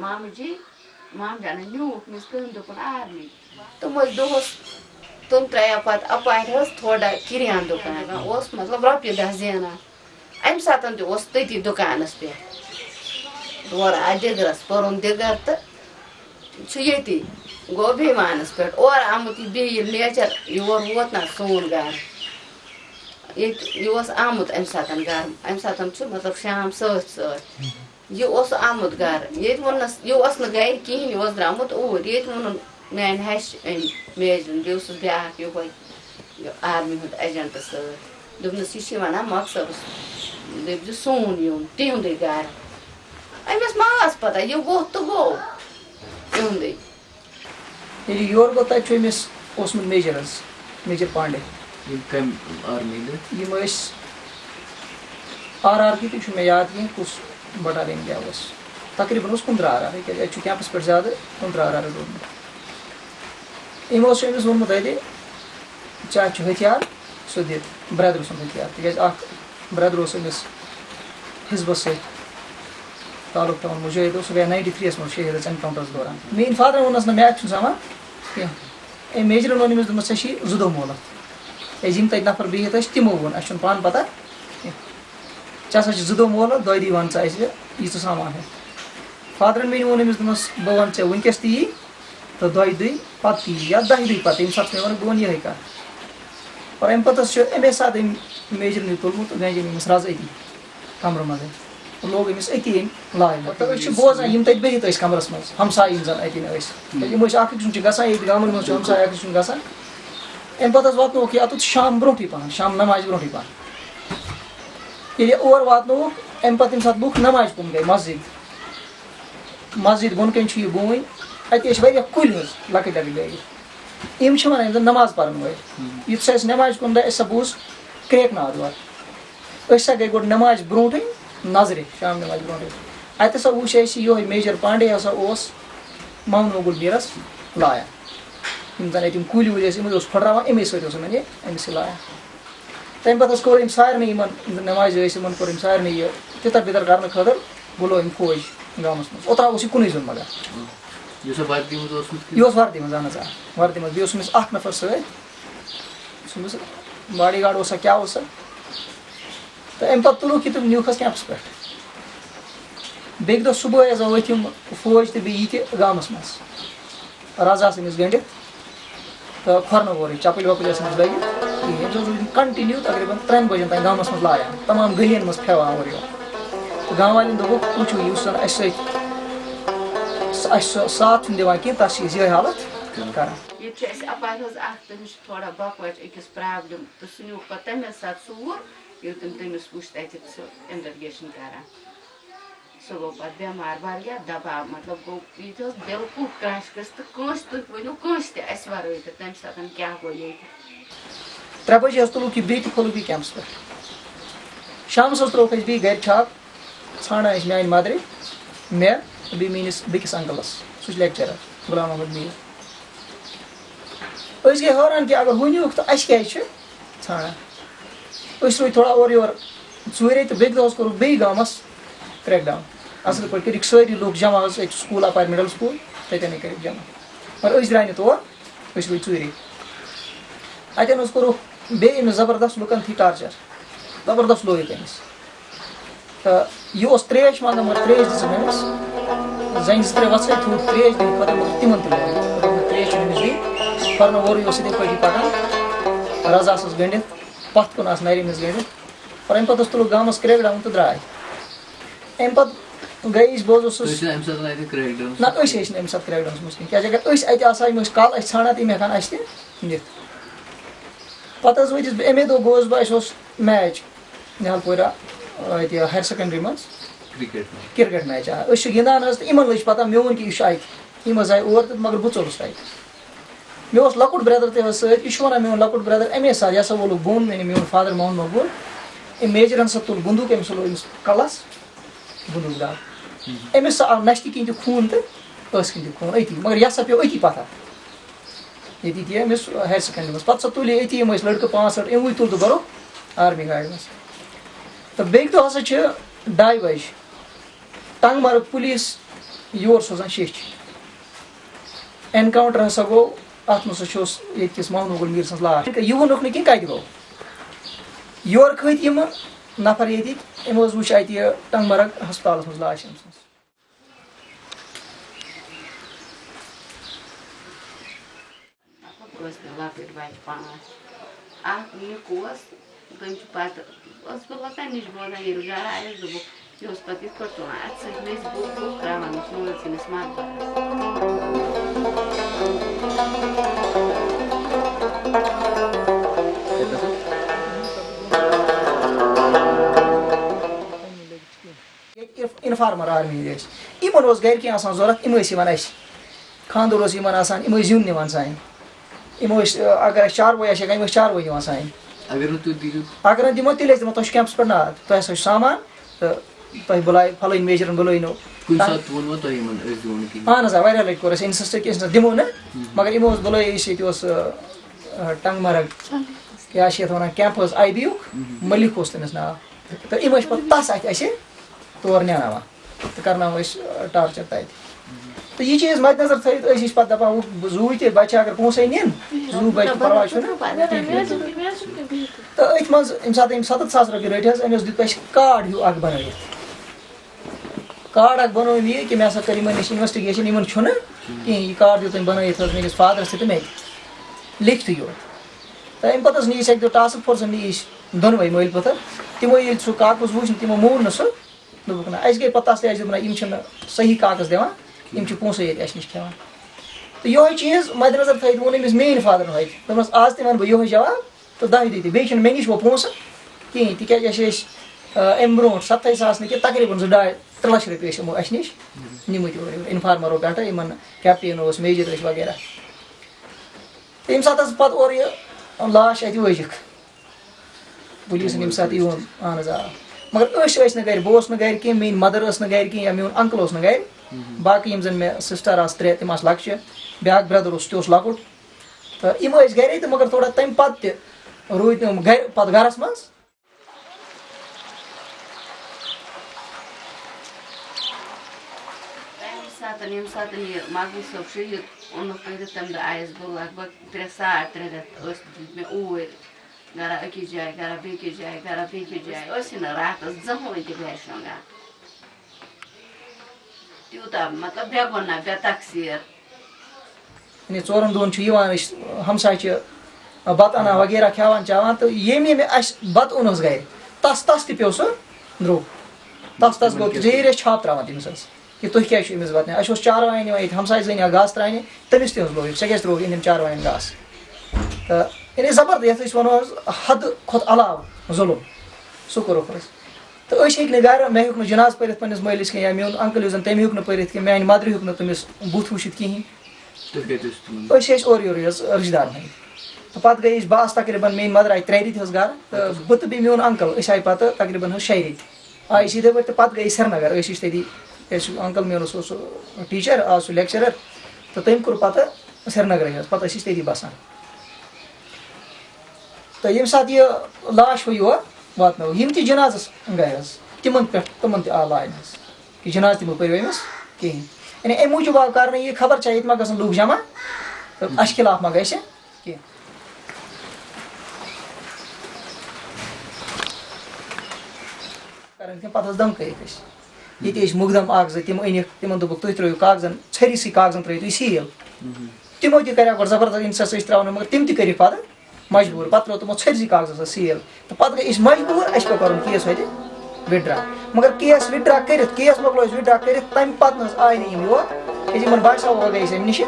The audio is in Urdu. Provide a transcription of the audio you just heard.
مامہٕ جی مام جانن نیوٗکھ پَتہٕ اَپارِ حظ تھوڑا کِریان دُکان اوس مطلب رۄپیہِ دَہ زینان اَمہِ ساتہٕ تہِ اوس تٔتی دُکانَس پٮ۪ٹھ تورٕ آے دِگرَس پوٚرُن دِگر تہٕ چھُ ییٚتی گوٚو بیمانَس پٮ۪ٹھ اورٕ آمُت یہِ بیٚیہِ ییٚلہِ نیچَر یور ووت نہ سون گَرٕ ییٚتہِ یہِ اوس آمُت اَمہِ ساتہٕ گَرٕ اَمہِ ساتہٕ چھُ مطلب شام سۭتۍ سۭتۍ یہِ اوس آمُت گَرٕ ییٚتہِ ووٚننَس یہِ اوس نہٕ گَرِ کِہیٖنۍ یہِ اوس درٛامُت اوٗرۍ ییٚتہِ ووٚنُن میٛانہِ ہَشہِ أنۍ میجرَن بیٚیہِ اوسُس بیٛاکھ یِہوے یہِ آرمی ہُنٛد اٮ۪جَنٹ سۭتۍ دوٚپنَس یہِ چھِ وَنان مۄخصرَس دٔپۍزِ سون یُن تِہُنٛدُے گَرٕ أمِس ما ٲس پَتہ یہِ گوٚو تہٕ گوٚو تِہُنٛدُے ییٚلہِ یور گوٚو تَتہِ چھُ أمِس اوسمُت میجر حظ میجر پانڈے یِم ٲسۍ آر آر کی تہِ چھُنہٕ مےٚ یاد کینٛہہ کُس بٹالین کیٛاہ اوس تقریٖبن اوس کُنترٕٛہ آر آر کیٛازِ اَتہِ چھُ کیمپَس پٮ۪ٹھ زیادٕ کُنترٕٛہ آر آر روٗدمُت أمۍ اوس أمِس ووٚنمُت اَتہِ چاہے چھُ ہتھیار سُہ دِتھ برٛدرٕ سُنٛد ہتھیار۔ تِکیٛازِ اکھ برٛدر اوس أمِس حِزبَس سۭتۍ تعلُق گٔے ناینٹی تھرٛی یَس منٛز شہیٖد حظ اٮ۪نکاوُنٛٹرَس دوران میٛٲنۍ فادرَن ووٚننَس نہ میتھ چھُنہٕ سَمان کینٛہہ أمۍ میجرَن ووٚن أمِس دوٚپمَس ژےٚ چھی زٕ دۄہ مولہٕ کیٛازِ یِم تَتہِ نفر ٲسۍ تِمو ووٚن اَسہِ چھُنہٕ پانہٕ پَتہ کینٛہہ ژےٚ ہسا چھِ زٕ دۄہ مولہٕ دۄیہِ دۄہہِ وَن ژٕ اَسہِ یہِ ژٕ سامان ہے فادرَن بہٕ وَنہٕ ژےٚ وٕنکٮ۪س تہِ یی تہٕ دۄیہِ دۄہہِ پَتہٕ تہِ یی یا پَتہٕ ییٚمہِ ساتہٕ مےٚ ووٚن بہٕ وَنہٕ یِہے کَتھ اور اَمہِ پَتہٕ حظ چھُ اَمے ساتہٕ أمۍ میجرنٕے تُلمُت تہٕ گَنجہِ أمِس رَز أتی کَمرٕ منٛزٕے لوگ أمِس أتی لاے تہٕ أسۍ چھِ بوزان یِم تَتہِ بِہِتھ ٲسۍ کَمرَس منٛز۔ ہمساے یِم زَن اَتٮ۪ن ٲسۍ یِم ٲسۍ اکھ أکۍ سُنٛد چھِ گژھان ییٚتہِ گامَن منٛز چھُ ہمساے اکھ أکۍ سُنٛد گژھان اَمہِ پَتہٕ حظ واتنووُکھ یَتُتھ شام برونٛٹھٕے پَہَن شام نٮ۪مازِ برونٛٹھٕے پَہَن۔ ییٚلہِ اور واتنووُکھ اَمہِ پَتہٕ ییٚمہِ ساتہٕ لُکھ نٮ۪مازِ کُن گٔے مَسجِد۔ مَسجِد بۄن کَنۍ چھُ یہِ بوٗنۍ اَتہِ ٲسۍ واریاہ کُلۍ حظ لۄکٕٹۍ لۄکٕٹۍ لٲگِتھ یِم چھِ وَنان یِم زَن نٮ۪ماز پَرَن وٲلۍ یُتھ سا اَسہِ نٮ۪مازِ کُن درٛاے اَسہِ سا بوٗز کرٛیک ناد یورٕ أسۍ ہسا گٔے گۄڈٕ نٮ۪مازِ برونٛٹھٕے نظرِ شام نٮ۪مازِ برونٛٹھٕے اَتہِ ہسا وٕچھ اَسہِ یِہوے میجر پانڈے ہسا اوس محمد مغل میٖرَس لایان یِم زَن اَتہِ یِم کُلۍ وُلۍ ٲسۍ یِم اوس پھٕٹراوان اَمے سۭتۍ اوس یِمن یہِ أمِس یہِ لایان تَمہِ پَتہٕ حظ کوٚر أمۍ سارنٕے یِمن یِم زَن نٮ۪مازِ ٲسۍ یِمن کوٚر أمۍ سارنٕے یہِ تِتر بِتر کرنہٕ خٲطرٕ بُلو أمۍ فوج گامَس منٛز اوٚتام اوس یہِ کُنُے زوٚن مَگر یہِ اوس وردی منٛز اہن حظ آ وردی منٛز بیٚیہِ اوس أمِس اکھ نفر سۭتۍ باڈی گاڈ اوسا کیاہ اوسا؟ تہٕ اَمہِ پَتہٕ تُلُکھ یہِ تِم نیوٗکھ حظ کیمپَس پٮ۪ٹھ بیٚکہِ دۄہ صبُحٲے حظ ؤتھۍ یِم فوج تہٕ بیٚیہِ یِتہِ گامَس منٛز رَز آسہٕ أمِس گٔنڈِتھ تہٕ کھۄرنہٕ وورٕے چَپٕلۍ وَپٕلۍ ٲسۍ أمِس لٲگِتھ کِہیٖنۍ أمِس اوس کَنٹِنیوٗ تقریٖبن ترٛٮ۪ن بَجن تانۍ گامَس منٛز لایان تَمام گٔلین منٛز پھیٚوان اورٕ یورٕ تہٕ گام والٮ۪ن دوٚپُکھ وٕچھِو یُس زَن اَسہِ سۭتۍ اَسہِ سُہ ساتھ چھُنہٕ دِوان کینٛہہ تَتھ چھِ أسۍ یِہے حالت کران ییٚتہِ چھُ اَسہِ اَپارِ حظ اکھ تٔمِس چھِ تھوڑا بۄکہٕ أکِس پرٛابلِم تہٕ سُہ نیوٗکھ پَتہٕ تَمے ساتہٕ ژوٗر ییٚلہِ تِم تٔمِس وٕچھ تَتہِ سُہ اِنویٚٹِگیشَن کران سُہ گوٚو پَتہٕ بٮ۪مار واریاہ دَباو مطلب گوٚو ییٚتہِ حظ بِلکُل کرٛش گٔژھ تہٕ کٲنٛسہِ تُہۍ ؤنِو کٲنٛسہِ تہِ اَسہِ وَرٲے تہٕ تَمہِ ساتہٕ کیٛاہ گوٚو ییٚتہِ ترٛےٚ بَجے حظ تُلُکھ یہِ بیٚیہِ تہِ کھولُکھ یہِ کیمپَس پٮ۪ٹھ شامَس حظ ترٛووُکھ اَسہِ بیٚیہِ گرِ چھاپ ژھانڈان ٲسۍ میانہِ مَدرِ مےٚ تہٕ بیٚیہِ میٲنِس بیٚکِس اَنکَلَس سُہ چھُ لیکچَرَر غلام محمد میٖر۔ أسۍ گٔے حٲران کہِ اَگر ہُہ نیوٗکھ تہٕ اَسہِ کیازِ چھِ ژھانڈان أسۍ روٗدۍ تھوڑا اورٕ یورٕ ژوٗرے تہٕ بیٚکہِ دۄہ حظ کوٚرُکھ بیٚیہِ گامَس کرٛیک ڈاوُن اَصٕل پٲٹھۍ کٔرِکھ سٲری لُکھ جمع حظ أکۍ سکوٗل اَپارِ مِڈَل سکوٗل تَتٮ۪نٕے کٔرِکھ جمع. مگر أسۍ درٛاے نہٕ تور أسۍ روٗدۍ ژوٗرے اَتٮ۪ن حظ کوٚرُکھ بیٚیہِ أمِس زَبردست لُکَن تھی ٹارچَر. زَبردست لوگُکھ أمِس تہٕ یہِ اوس ترٛیش منٛگان مگر ترٛیش دِژٕکھ أمِس زَنہِ زٕ ترٛےٚ وَژھٕے تھوٚوُکھ ترٛیش دِنہٕ خٲطرٕ مگر تِمَن تہِ لوگ ترٛیش چھِ أمِس دِنۍ کھۄرنہٕ وورٕے اوس یِتھَے پٲٹھی پَکان رَز آسَس گٔنڈِتھ پَتھ کُن آسہٕ نَرِ أمِس گٔنڈِتھ اور اَمہِ پَتہٕ حظ تُلُکھ گامَس کرٛیک ڈاوُن تہٕ درٛاے اَمہِ پَتہٕ گٔے أسۍ بہٕ حظ اوسُس نہ أسۍ ٲسۍ نہٕ اَمہِ ساتہٕ کرٛیک ڈاوُنَس منٛز کِہیٖنۍ کیٛازِ اگر أسۍ اَتہِ آسہٕ ہا یِم ٲسۍ کَل ٲسۍ ژھانڈان تِم ہٮ۪کہٕ ہن اَسہِ تہِ نِتھ پَتہٕ حظ وٲتِس بہٕ اَمے دۄہ گوٚوُس بہٕ اَسہِ اوس میچ نِہال پورہ اَتہِ ہایر سیکنڈری منٛز کِرکٹ میچ آ أسۍ چھِ گِنٛدان حظ تہٕ یِمن لٔج پَتہ میون کہِ یہِ چھُ اَتہِ یِم حظ آیہِ اور تہٕ مگر بہٕ ژوٚلُس تَتہِ مےٚ اوس لۄکُٹ برٛدر تہِ حظ سۭتۍ یہِ چھُ وَنان میون لۄکُٹ برٛدر اَمے ساتہٕ یہِ ہسا وولُکھ بۄن مےٚ میون فادر محمد مقبوٗل أمۍ میجرَن سا تُل بنٛدوٗق أمِس لوگ أمِس کَلَس بنٛدوٗق دَب أمِس سا آو نَشتہِ کِنۍ تہِ خوٗن تہٕ ٲسہٕ کِنۍ تہِ خوٗن أتی مگر یہِ ہسا پیوٚو أتی پَتھر ییٚتی تہِ أمِس ہایر سیکنڈری منٛز پَتہٕ سۄ تُلہِ أتی یِم ٲسۍ لٔڑکہٕ پانٛژھ ٲٹھ یِموٕے تُل تہٕ بَروکھ آرمی گاڑِ منٛز تہٕ بیٚکہِ دۄہ ہسا چھِ ڈاے بَجہِ ٹنٛگ مرگ پُلیٖس یور سوزان شیٚچھ اٮ۪نکاوُنٛٹر ہسا گوٚو اَتھ منٛز ہسا اوس ییٚتہِ کِس محمد گُل میٖر سٕنٛز لاش یہِ ووٚنُکھ نہٕ کِہیٖنۍ کَتہِ گوٚو یورٕ کھٔتۍ یِمہٕ نفر ییٚتِکۍ یِمو حظ وٕچھ اَتہِ یہِ ٹنٛگ مرگ ہسپتالَس منٛز لاش أمۍ سٕنٛز ٲسۍ مےٚ لۄکٕٹۍ بَچہِ پانٛژھ اَکھ نِک اوس تٔمۍ چھُ پَتہٕ ٲس بہٕ لۄکٹہِ نِش بوزان ییٚلہِ گرٕ آیَس دوٚپُکھ یہِ اوس پَتہٕ یِتھ پٲٹھۍ تُلان اَتھٕ سۭتۍ میٚژ بوٚک بوٚک ترٛاوان اوس مٲلۍ سٕنٛدِس مَکبَرَس ییٚتہِ اِنفارمر آرمی یِمن اوس گرِ کینٛہہ آسان ضوٚرتھ یِم ٲسۍ یِوان اَسہِ خانٛدر اوس یِمن آسان یِم ٲسۍ زیُن نِوان سانہِ یِم ٲسۍ اگر اَسہِ چاروٲے آسہِ ہا یِم ٲسۍ چاروٲے سانہِ اگر نہٕ اگر دِمو تیٚلہِ ٲسۍ دِوان تۄہہِ چھُ کیمپَس پٮ۪ٹھ ناد تۄہہِ ہسا چھُ سامان تہٕ تۄہہِ بُلاے فلٲنۍ میجرَن بُلٲینو اہن حظ آ واریاہ لَٹہِ کوٚر اَسہِ اِنسِسٹ کہِ أسۍ نہ دِمو نہٕ مگر یِمو اوس بُلٲے أسۍ ییٚتہِ اوس ٹنٛگ مرگ کیٛاہ چھِ یَتھ وَنان کیمپَس آی بی یُک مٔلِک اوس تٔمِس ناو تہٕ یِم ٲسۍ پَتہٕ تَس اَتھِ اَسہِ تور نیناوان تہٕ کَرناوان أسۍ ٹارچَر تَتہِ تہٕ یہِ چیٖز مَدِ نظر تھٲیِتھ أسۍ ٲسۍ پَتہٕ دَپان زوٗ تہِ بَچہِ اگر پونٛسَے نِن زوٗ بَچہِ پَرواے چھُنہٕ تہٕ أتھۍ منٛز ییٚمہِ ساتہٕ أمۍ سَتَتھ ساس رۄپیہِ رٔٹۍ حظ أمِس دیُت اَسہِ کاڈ ہیوٗ اَکھ بَنٲوِتھ کاڈ اَکھ بَنوو یہِ کہِ مےٚ ہَسا کٔر یِمَن نِش اِنوٮ۪سٹِگیشَن یِمَن چھُنہٕ کِہیٖنۍ یہِ کاڈ دیُت أمۍ بَنٲوِتھ حظ میٲنِس فادرَس تہِ تہٕ مےٚ تہِ۔ لیکھتھٕے یوت۔ تہٕ اَمہِ پَتہٕ حظ نی أسۍ اَکہِ دۄہ ٹاسٕک فورسَن نی أسۍ دۄنوَے مٲلۍ پٔتھر۔ تِمو ییٚلہِ سُہ کاکُز وٕچھ تِمو مون نہٕ سُہ۔ دوٚپُکھ نہ، اَسہِ گٔے پَتہٕ تَسلی اَسہِ دوٚپ نہ، یِم چھِنہٕ صحیح کاغذ دِوان، یِم چھِ پونٛسَے ییٚتہِ اَسہِ نِش کھٮ۪وان تہٕ یِہوٚے چیٖز مَدِ نظر تھٲیِتھ ووٚن أمِس میٛٲنۍ فادرَن ہوٚتہِ دوٚپنَس آز تہِ وَنہٕ بہٕ یِہوٚے جواب، تہٕ دَہہِ دۄہہِ تہِ۔ بیٚیہِ چھِنہٕ مےٚ نِش وۄنۍ پونٛسہٕ کِہیٖنۍ۔ تِکیٛازِ اَسہِ ٲسۍ اَمہِ برونٛٹھ سَتھَے ساس نہٕ کینٛہہ تقریٖباً زٕ ڈاے ترٛےٚ رۄپیہِ ٲسۍ یِمو اَسہِ نِش نِمٕتۍ اورٕ یورٕ اِنفارمَرو پٮ۪ٹھٕ یِمَن کیپٹین اوس میجر ٲسۍ وغیرہ۔ تہٕ ییٚمہِ ساتہٕ حظ پَتہٕ اورٕ یہِ لاش اَتہِ وٲجِکھ پُلیٖسَن ییٚمہِ ساتہٕ یِوان اہن حظ آ مگر أسۍ ٲسۍ نہٕ گَرِ بہٕ اوسُس نہٕ گَرِ کینٛہہ میٛٲنۍ مَدَر ٲس نہٕ گَرِ کینٛہہ یا میون اَنکٕل اوس نہٕ گَرِ باقٕے یِم زَن مےٚ سِسٹَر آسہٕ ترٛےٚ تِم آسہٕ لۄکچہِ بیٛاکھ برٛدَر اوس تہِ اوس لۄکُٹ تہٕ یِم ٲسۍ گَرے تہٕ مگر تھوڑا تَمہِ پَتہٕ تہِ روٗدۍ تِم گَرِ پَتہٕ گَرَس منٛز ساتہٕ ییٚمہِ ساتہٕ یہِ مَگل صٲب شہیٖد اوٚنُکھ کٔرِتھ تَمہِ دۄہ آیَس بہٕ لگ بگ ترٛےٚ ساڑ ترٛےٚ رٮ۪تھ ٲسۍ مےٚ اوٗرۍ گرا أکِس جایہِ گرا بیٚکِس جایہِ گرا بیٚکِس جایہِ ٲسی نہٕ راتَس زٕہٕنۍ تہِ گرِ شۄنٛگان تیوٗتاہ مطلب بے گۄناہ بے تقسیٖر یعنی ژورَن دۄہَن چھُ یِوان أسۍ ہمساے چھِ بَتہٕ اَنان وغیرہ کھٮ۪وان چٮ۪وان تہٕ ییٚمہِ ییٚمہِ اَسہِ بَتہٕ اوٚن حظ گَرِ تَس تَس تہِ پیوٚو سُہ درٛوگ تَس تَس گوٚو ژیٖرۍ ٲسۍ چھاپ ترٛاوان تٔمِس حظ کہِ تُہۍ کیٛازِ چھُ أمِس واتناوان؟ اَسہِ اوس چاروایَن یِوان ییٚتہِ ہمساے زٔنۍ یا گاسہٕ ترٛاونہِ تٔمِس ترٛوو أنۍ أمۍ چاروایَن گاسہٕ؟ تہٕ یعنی زبردست وَنو حدٕ کھۄتہٕ علاوٕ ظُلُم سُہ تہٕ أسۍ ہیٚکۍ نہٕ گرٕ مےٚ نہٕ جِناز پٔرِتھ پنٛنِس مٲلِس کینٛہہ یا میون اَنکٕل یُس زَن ہیوٚک نہٕ پٔرِتھ کینٛہہ میٛانہِ مَدرِ نہٕ تٔمِس تِمن۔ أسۍ ٲسۍ اورٕ رِشتہٕ تہٕ پَتہٕ گٔے أسۍ بہٕ آسہٕ تقریٖباً میٛٲنۍ مَدر آیہِ ترٛےٚ رٮ۪تۍ حظ گرٕ تہٕ بہٕ تہٕ بیٚیہِ میون اَنکٕل أسۍ آیہِ پَتہٕ تقریٖباً حظ شیٚیہِ رٮ۪تۍ آیہِ أسۍ یِتھَے پٲٹھۍ تہٕ پَتہٕ أسۍ اَنکٕل میون اوس سُہ ٹیٖچَر آز سُہ لیکچرَر تہٕ تٔمۍ کوٚر پَتہٕ سرینگرٕے حظ پَتہٕ ٲسۍ أسۍ تٔتی بَسان تہٕ ییٚمہِ ساتہٕ یہِ لاش ہوٚو یور واتنٲو یِم تہِ جِنازَس گٔے حظ تِمَن پٮ۪ٹھ تِمَن تہِ آو لاینہٕ حظ کہِ جِناز تہِ مہٕ پٔرِو أمِس کِہیٖنۍ یعنی اَمہِ موٗجوٗب آو کَرنہٕ یہِ خبر چھا ییٚتہِ ما گژھن لُکھ جمع تہٕ اَسہِ خِلاف ما گژھِ کینٛہہ کَران کینٛہہ پَتہٕ حظ دَمکٲیِکھ أسۍ ییٚتہِ ٲسۍ مُقدم اَکھ زٕ تِم أنِکھ تِمن دوٚپُکھ تُہۍ ترٛٲیِو کاغذن ژھٔرِسٕے کاغذن ترٛٲیِو تُہۍ سیٖل تِمو تہِ کَریو گۄڈٕ زبردست اِنسَس ٲسۍ ترٛاوان مگر تِم تہِ کٔرِکھ پَتہٕ مجبوٗر پَتہٕ ترٛوو تِمو ژھٔرسٕے کاغذس حظ سیٖل تہٕ پَتہٕ گٔے أسۍ مجبوٗر اَسہِ پیوٚو کَرُن کیس ہوٚتہِ وِدڈرٛا مگر کیس وِدڈرٛا کٔرِتھ کیس مۄکلو أسۍ وِدڈرٛا کٔرِتھ تَمہِ پَتہٕ نہ حظ آے نہٕ یِم یور کیٛازِ یِمن باسیو وۄنۍ گٔے أسۍ اَمہِ نِش